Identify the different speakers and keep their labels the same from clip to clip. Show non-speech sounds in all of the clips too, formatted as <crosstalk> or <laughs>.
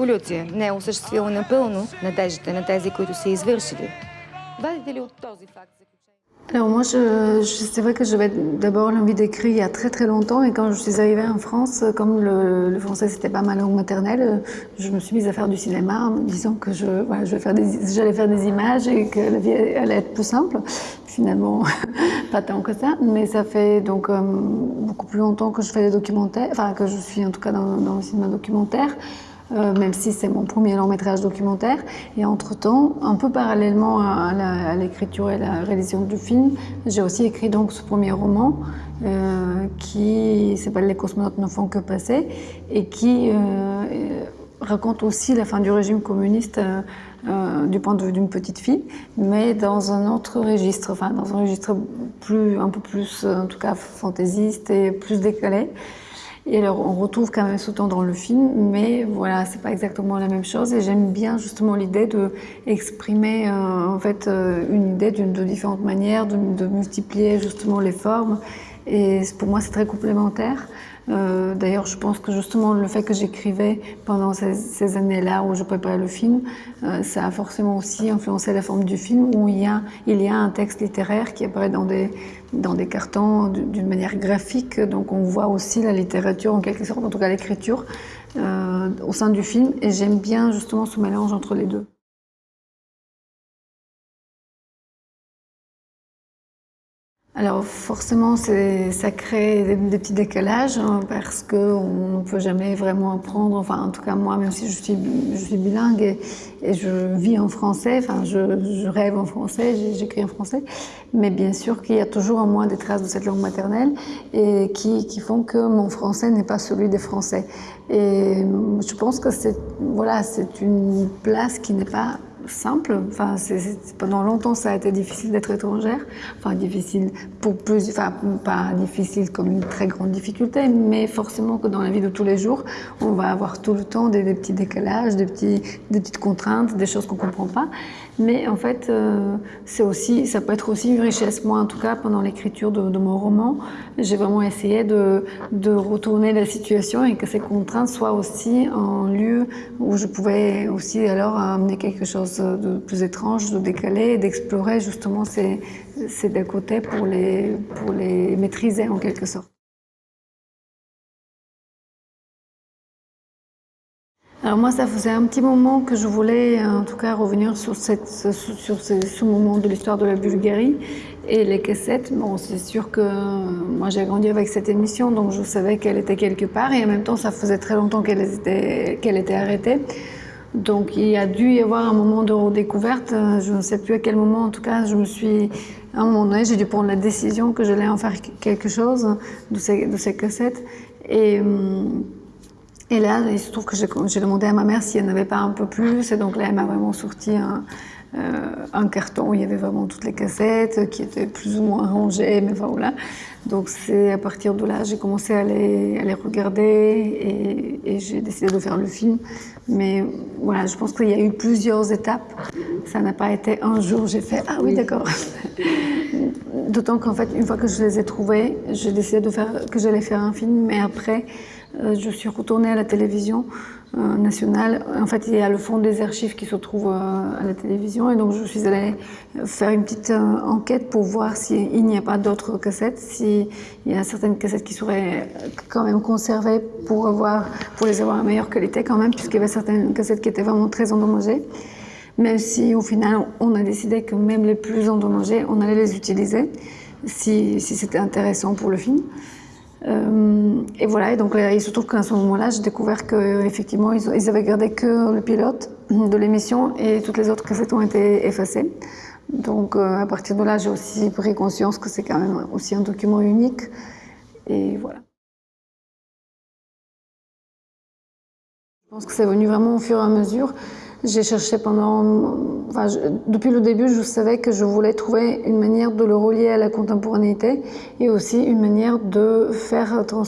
Speaker 1: революция не е осъществила напълно надеждите на тези, които са извършили. Вадите ли от този факт
Speaker 2: Alors moi, je, je c'est vrai que j'avais d'abord l'envie d'écrire il y a très très longtemps et quand je suis arrivée en France, comme le, le français c'était pas ma langue maternelle, je me suis mise à faire du cinéma en me disant que je, voilà, je vais faire des, j'allais faire des images et que la vie allait être plus simple. Finalement, <laughs> pas tant que ça, mais ça fait donc euh, beaucoup plus longtemps que je fais des documentaires, enfin que je suis en tout cas dans, dans le cinéma documentaire. Euh, même si c'est mon premier long métrage documentaire. Et entre-temps, un peu parallèlement à, l'écriture et la réalisation du film, j'ai aussi écrit donc ce premier roman euh, qui s'appelle Les cosmonautes ne font que passer et qui euh, raconte aussi la fin du régime communiste du point de vue d'une petite fille, mais dans un autre registre, enfin dans un registre plus, un peu plus, en tout cas fantaisiste et plus décalé. Et alors, on retrouve quand même ce temps dans le film, mais voilà, c'est pas exactement la même chose. Et j'aime bien justement l'idée de exprimer euh, en fait euh, une idée de différentes manières, de, de, multiplier justement les formes. Et pour moi, c'est très complémentaire. Euh, D'ailleurs, je pense que justement le fait que j'écrivais pendant ces, années-là où je préparais le film, euh, ça a forcément aussi influencé la forme du film où il y a, un texte littéraire qui apparaît dans des, dans des cartons d'une manière graphique. Donc on voit aussi la littérature en quelque sorte, en tout cas l'écriture, euh, au sein du film. Et j'aime bien justement ce mélange entre les deux. Alors forcément, ça crée des, petits décalages hein, parce qu'on ne peut jamais vraiment apprendre, enfin en tout cas moi, même si je suis, bilingue et, je vis en français, enfin je, rêve en français, j'écris en français, mais bien sûr qu'il y a toujours en moi des traces de cette langue maternelle et qui, qui font que mon français n'est pas celui des Français. Et je pense que c'est voilà, c'est une place qui n'est pas simple. Enfin, pendant longtemps, ça a été difficile d'être étrangère. Enfin, difficile pour plus, enfin, pas difficile comme une très grande difficulté, mais forcément que dans la vie de tous les jours, on va avoir tout le temps des, des petits décalages, des, petits, des petites contraintes, des choses qu'on comprend pas. Mais en fait, euh, c'est aussi, ça peut être aussi une richesse. Moi, en tout cas, pendant l'écriture de, de, mon roman, j'ai vraiment essayé de, de, retourner la situation et que ces contraintes soient aussi un lieu où je pouvais aussi alors amener quelque chose de plus étrange, de décalé, d'explorer justement ces, ces côtés pour les, pour les maîtriser en quelque sorte. Alors moi, ça faisait un petit moment que je voulais, en tout cas, revenir sur, cette, sur ce, moment de l'histoire de la Bulgarie et les cassettes. Bon, c'est sûr que moi, j'ai grandi avec cette émission, donc je savais qu'elle était quelque part, et en même temps, ça faisait très longtemps qu'elle était, arrêtée. Donc il a dû y avoir un moment de redécouverte. Je ne sais plus à quel moment, en tout cas, je me suis, à un moment donné, j'ai dû prendre la décision que j'allais en faire quelque chose de ces, cassettes. Et et là, il se trouve que j'ai demandé à ma mère si elle n'avait pas un peu plus. Et donc là, elle m'a vraiment sorti un, euh, un, carton où il y avait vraiment toutes les cassettes qui étaient plus ou moins rangées. Mais enfin, voilà. Donc c'est à partir de là, j'ai commencé à les, à les regarder et, et j'ai décidé de faire le film. Mais voilà, je pense qu'il y a eu plusieurs étapes. Ça n'a pas été un jour, j'ai fait « Ah oui, d'accord ». D'autant qu'en fait, une fois que je les ai trouvés, j'ai décidé de faire, que j'allais faire un film. Mais après, je suis retournée à la télévision euh, nationale. En fait, il y a le fond des archives qui se trouve euh, à la télévision et donc je suis allée faire une petite enquête pour voir s'il n'y a pas d'autres cassettes, s'il y a certaines cassettes qui seraient quand même conservées pour, les avoir à meilleure qualité quand même, puisqu'il y avait certaines cassettes qui étaient vraiment très endommagées. Même si au final, on a décidé que même les plus endommagées, on allait les utiliser si c'était intéressant pour le film. Euh, et voilà, et donc il se trouve qu'à ce moment-là, j'ai découvert qu'effectivement, ils, ils avaient gardé que le pilote de l'émission et toutes les autres cassettes ont été effacées. Donc euh, à partir de là, j'ai aussi pris conscience que c'est quand même aussi un document unique. Et voilà. Je pense que c'est venu vraiment au fur et à mesure. J'ai cherché pendant... Depuis le début, je savais que je voulais trouver une manière de le relier à la contemporanéité et aussi une manière de faire trans,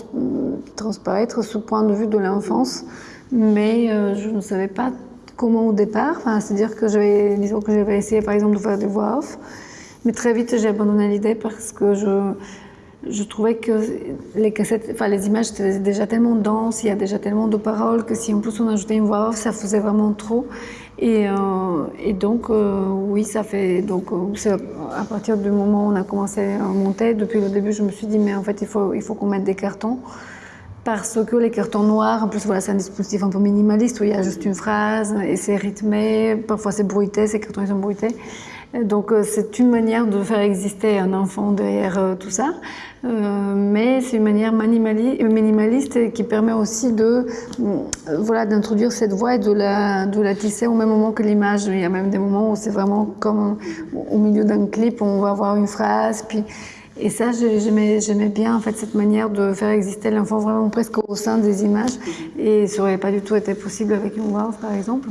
Speaker 2: transparaître ce point de vue de l'enfance. Mais euh, je ne savais pas comment au départ. C'est-à-dire que j'avais, que j'avais essayé par exemple de faire des voix off. Mais très vite, j'ai abandonné l'idée parce que je je trouvais que les images étaient déjà tellement denses, il y a déjà tellement de paroles que si en plus on ajoutait une voix off, ça faisait vraiment trop. Et, euh, donc euh, oui, ça fait donc euh, à partir du moment où on a commencé à monter, depuis le début, je me suis dit mais en fait il faut il faut qu'on mette des cartons parce que les cartons noirs, en plus voilà, c'est un dispositif un peu minimaliste où il y a juste une phrase et c'est rythmé, parfois c'est bruité, ces cartons ils sont bruités. Donc euh, c'est une manière de faire exister un enfant derrière euh, tout ça, euh, mais c'est une manière minimaliste qui permet aussi de voilà d'introduire cette voix et de la, de la tisser au même moment que l'image. Il y a même des moments où c'est vraiment comme au milieu d'un clip, on va avoir une phrase, puis et ça, j'aimais bien en fait cette manière de faire exister l'enfant vraiment presque au sein des images. Et ça n'aurait pas du tout été possible avec une voix par exemple.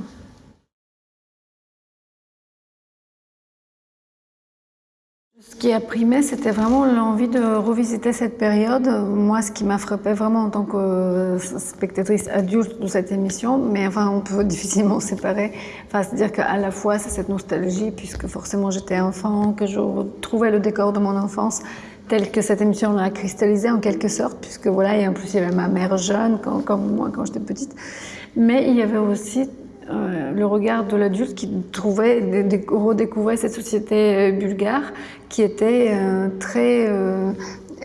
Speaker 2: Ce qui a primé, c'était vraiment l'envie de revisiter cette période. Moi, ce qui m'a frappé vraiment en tant que spectatrice adulte de cette émission, mais enfin, on peut <laughs> difficilement séparer. Enfin, c'est-à-dire qu'à la fois, c'est cette nostalgie, puisque forcément j'étais enfant, que je retrouvais le décor de mon enfance tel que cette émission l'a cristallisé en quelque sorte, puisque voilà, et en plus il y avait ma mère jeune, comme moi quand j'étais petite. Mais il y avait aussi euh, le regard de l'adulte qui trouvait, redécouvrait cette société euh, bulgare qui était euh, très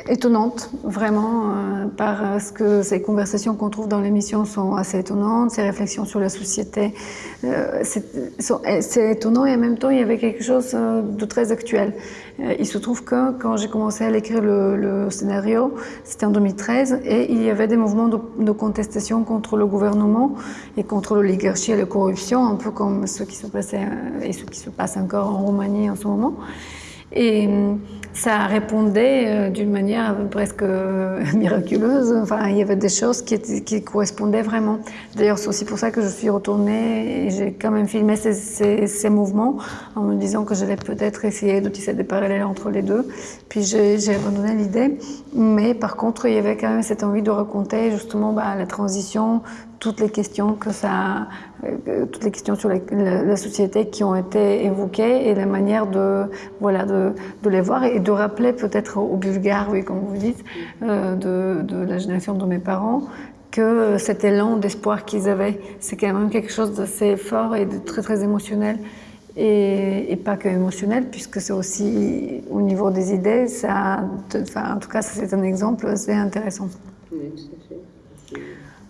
Speaker 2: étonnante, vraiment, parce que ces conversations qu'on trouve dans l'émission sont assez étonnantes, ces réflexions sur la société, c'est étonnant et en même temps il y avait quelque chose de très actuel. Il se trouve que quand j'ai commencé à écrire le, scénario, c'était en 2013, et il y avait des mouvements de, contestation contre le gouvernement et contre l'oligarchie et la corruption, un peu comme ce qui se passait euh, et ce qui se passe encore en Roumanie en ce moment. Et ça répondait euh, d'une manière presque euh, <laughs> miraculeuse. Enfin, il y avait des choses qui, correspondaient vraiment. D'ailleurs, c'est aussi pour ça que je suis retournée et j'ai quand même filmé ces, mouvements en me disant que j'allais peut-être essayer de des parallèles entre les deux. Puis j'ai abandonné l'idée. Mais par contre, il y avait quand même cette envie de raconter justement bah, la transition toutes les questions que ça, euh, toutes les questions sur la, société qui ont été évoquées et la manière de, voilà, de, les voir et de rappeler peut-être aux Bulgares, oui, comme vous dites, euh, de, la génération de mes parents, que cet élan d'espoir qu'ils avaient, c'est quand même quelque chose d'assez fort et de très très émotionnel. Et, pas que émotionnel, puisque c'est aussi au niveau des idées, enfin, en tout cas, c'est un exemple, c'est intéressant. Oui, tout à fait.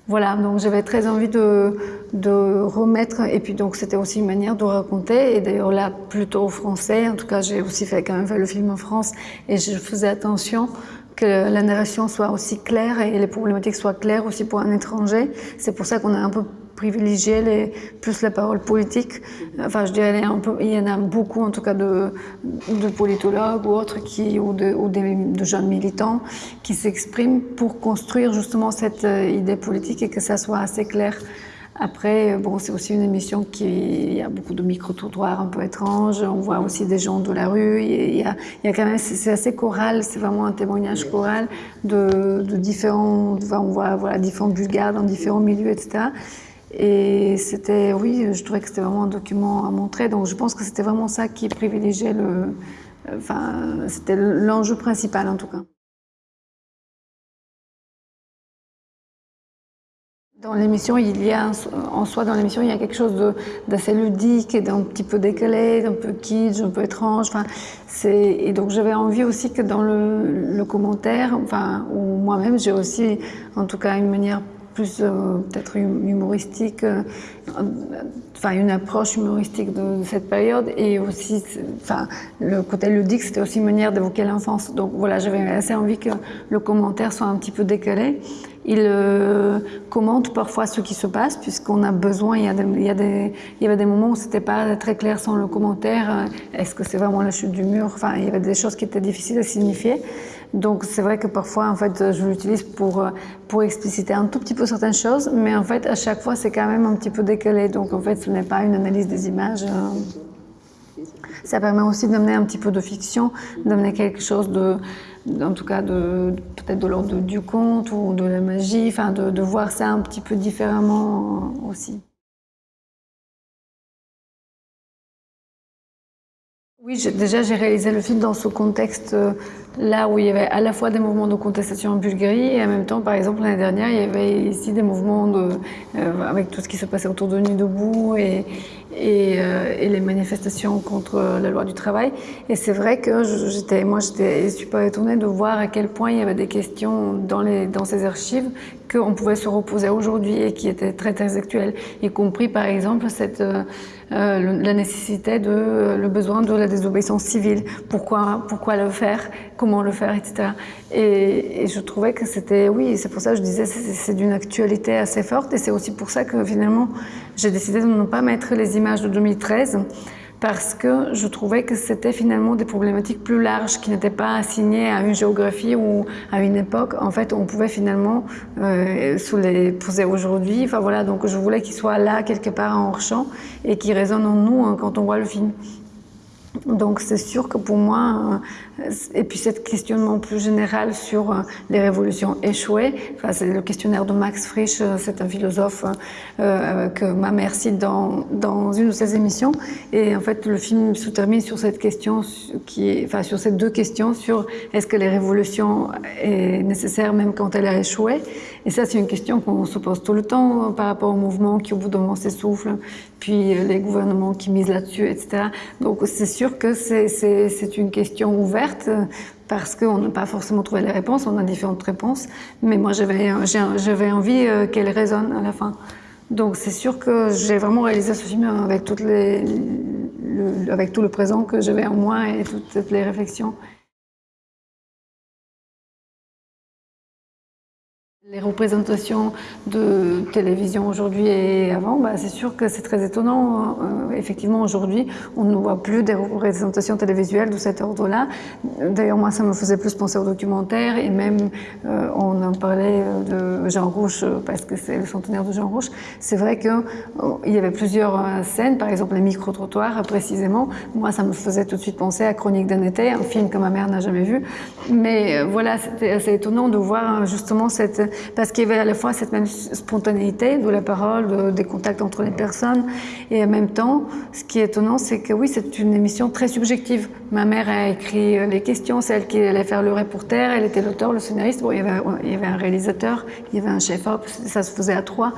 Speaker 2: Voilà, donc j'avais très envie de, de, remettre, et puis donc c'était aussi une manière de raconter, et d'ailleurs là plutôt français, en tout cas j'ai aussi fait quand même le film en France, et je faisais attention que la narration soit aussi claire et les problématiques soient claires aussi pour un étranger. C'est pour ça qu'on a un peu privilégier les, plus la parole politique. Enfin, je dirais, il y en a beaucoup, en tout cas, de, de politologues ou autres, qui, ou, de, ou de jeunes militants, qui s'expriment pour construire justement cette euh, idée politique et que ça soit assez clair. Après, bon, c'est aussi une émission qui il y a beaucoup de micro-trottoirs un peu étranges. On voit aussi des gens de la rue. Il y a, il y a quand même, c'est assez choral. C'est vraiment un témoignage choral de, de différents. Enfin, on voit voilà différents Bulgares dans différents milieux, etc. Et c'était, oui, je trouvais que c'était vraiment un document à montrer. Donc je pense que c'était vraiment ça qui privilégiait le. Enfin, c'était l'enjeu principal en tout cas. Dans l'émission, il y a, en soi, dans l'émission, il y a quelque chose d'assez ludique et d'un petit peu décalé, d'un peu kitsch, un peu étrange. Enfin, et donc j'avais envie aussi que dans le, le commentaire, enfin, ou moi-même, j'ai aussi, en tout cas, une manière plus euh, peut-être humoristique, euh, une approche humoristique de, cette période et aussi, enfin le côté ludique, c'était aussi une manière d'évoquer l'enfance. Donc voilà, j'avais assez envie que le commentaire soit un petit peu décalé. Il euh, commente parfois ce qui se passe puisqu'on a besoin. Il y, il, y a des, il y avait des moments où c'était pas très clair sans le commentaire. Est-ce que c'est vraiment la chute du mur? Enfin, il y avait des choses qui étaient difficiles à signifier. Donc c'est vrai que parfois en fait je l'utilise pour pour expliciter un tout petit peu certaines choses, mais en fait à chaque fois c'est quand même un petit peu décalé. Donc en fait ce n'est pas une analyse des images. Euh. Ça permet aussi d'amener un petit peu de fiction, d'amener quelque chose de, en tout cas de peut-être de l'ordre du conte ou de la magie, enfin de, de voir ça un petit peu différemment aussi. Oui, déjà j'ai réalisé le film dans ce contexte euh, là où il y avait à la fois des mouvements de contestation en Bulgarie et en même temps, par exemple, l'année dernière, il y avait ici des mouvements euh, avec tout ce qui se passait autour de Nuit debout euh, et, les manifestations contre la loi du travail. Et c'est vrai que j'étais, moi, j'étais super étonnée de voir à quel point il y avait des questions dans, ces archives qu'on pouvait se reposer aujourd'hui et qui étaient très très actuelles, y compris par exemple cette, euh, la nécessité de le besoin de la désobéissance civile. Pourquoi, pourquoi le faire? Le faire, etc. Et, je trouvais que c'était, oui, c'est pour ça que je disais, c'est d'une actualité assez forte et c'est aussi pour ça que finalement j'ai décidé de ne pas mettre les images de 2013 parce que je trouvais que c'était finalement des problématiques plus larges qui n'étaient pas assignées à une géographie ou à une époque. En fait, on pouvait finalement euh, les poser aujourd'hui. Enfin voilà, donc je voulais qu'ils soient là quelque part en hors-champ et qu'ils résonnent en nous hein, quand on voit le film. Donc c'est sûr que pour moi, euh, et puis cette questionnement plus général sur euh, les révolutions échouées, enfin, c'est le questionnaire de Max Frisch, euh, c'est un philosophe euh, que ma mère cite dans, une de ses émissions, et en fait le film se termine sur cette question, enfin sur ces deux questions sur est-ce que les révolutions est nécessaire même quand elle a échoué, et ça c'est une question qu'on se pose tout le temps par rapport au mouvement qui au bout d'un moment s'essouffle, puis les gouvernements qui misent là-dessus, etc. Donc c'est sûr que c'est une question ouverte parce qu'on n'a pas forcément trouvé les réponses, on a différentes réponses, mais moi j'avais envie euh, qu'elles résonnent à la fin. Donc c'est sûr que j'ai vraiment réalisé ce film avec, toutes les, le, avec tout le présent que j'avais en moi et toutes les réflexions. Les représentations de télévision aujourd'hui et avant, bah, c'est sûr que c'est très étonnant. Euh, effectivement, aujourd'hui, on ne voit plus des représentations télévisuelles de cet ordre-là. D'ailleurs, moi, ça me faisait plus penser au documentaire et même, euh, on en parlait de Jean Rouche parce que c'est le centenaire de Jean Rouche. C'est vrai qu'il euh, y avait plusieurs scènes, par exemple les micro-trottoirs précisément. Moi, ça me faisait tout de suite penser à Chronique d'un été, un film que ma mère n'a jamais vu. Mais voilà, c'était assez étonnant de voir justement cette parce qu'il y avait à la fois cette même spontanéité de la parole, de, des contacts entre les personnes, et en même temps, ce qui est étonnant, c'est que oui, c'est une émission très subjective. Ma mère a écrit les questions, c'est elle qui allait faire le reporter, elle était l'auteur, le scénariste, bon, il y, avait, il y avait un réalisateur, il y avait un chef-op, ça se faisait à trois,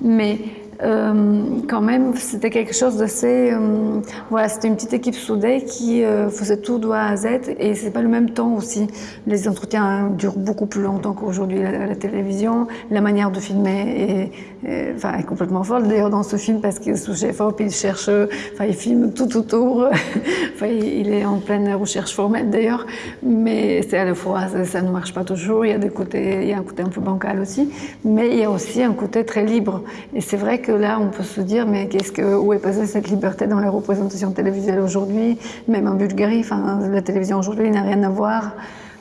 Speaker 2: mais euh, quand même, c'était quelque chose d'assez... Euh, voilà, c'était une petite équipe soudée qui euh, faisait tout de à Z et c'est pas le même temps aussi. Les entretiens durent beaucoup plus longtemps qu'aujourd'hui à la, télévision. La manière de filmer est, est, enfin, est complètement folle. D'ailleurs, dans ce film, parce est sous chef il cherche... Enfin, il filme tout autour. <laughs> enfin, il est en pleine recherche formelle d'ailleurs. Mais c'est à la fois, ça, ne marche pas toujours. Il y a des côtés... Il y a un côté un peu bancal aussi. Mais il y a aussi un côté très libre. Et c'est vrai que là, on peut se dire, mais qu'est-ce que, où est passée cette liberté dans les représentations télévisuelles aujourd'hui Même en Bulgarie, enfin, la télévision aujourd'hui n'a rien à voir.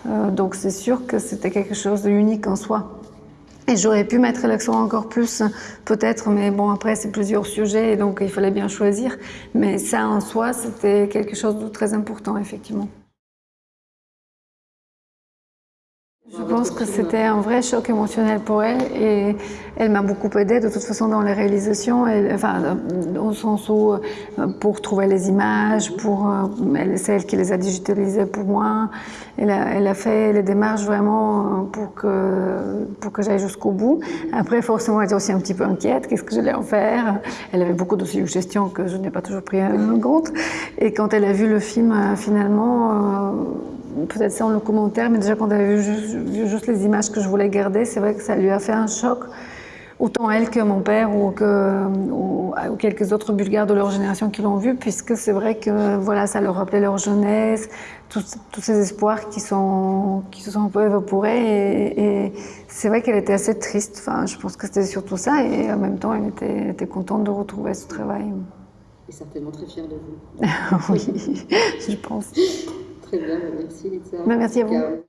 Speaker 2: Euh, donc c'est sûr que c'était quelque chose d'unique en soi. Et j'aurais pu mettre l'accent encore plus, peut-être, mais bon, après, c'est plusieurs sujets, donc il fallait bien choisir. Mais ça, en soi, c'était quelque chose de très important, effectivement. Pense que c'était un vrai choc émotionnel pour elle et elle m'a beaucoup aidée de toute façon dans les réalisations, enfin, au sens où euh, pour trouver les images, pour, c'est elle qui les a digitalisées pour moi. Elle a, fait les démarches vraiment euh, pour que, pour que j'aille jusqu'au bout. Après, forcément, elle était aussi un petit peu inquiète, qu'est-ce que j'allais en faire? Elle avait beaucoup de suggestions que je n'ai pas toujours pris en compte. Et quand elle a vu le film, euh, finalement, peut-être c'est en le commentaire, mais déjà quand elle avait vu juste, vu juste, les images que je voulais garder, c'est vrai que ça lui a fait un choc. Autant elle que mon père ou, que, ou, ou quelques autres Bulgares de leur génération qui l'ont vu, puisque c'est vrai que voilà, ça leur rappelait leur jeunesse, tous, tous ces espoirs qui, sont, qui se sont un peu évaporés. Et, et c'est vrai qu'elle était assez triste. Enfin, je pense que c'était surtout ça. Et en même temps, elle était, était contente de retrouver ce travail.
Speaker 3: Et certainement très fière de vous. <laughs>
Speaker 2: oui, je pense.
Speaker 3: Très bien, merci Lisa.
Speaker 2: Bah, merci à vous.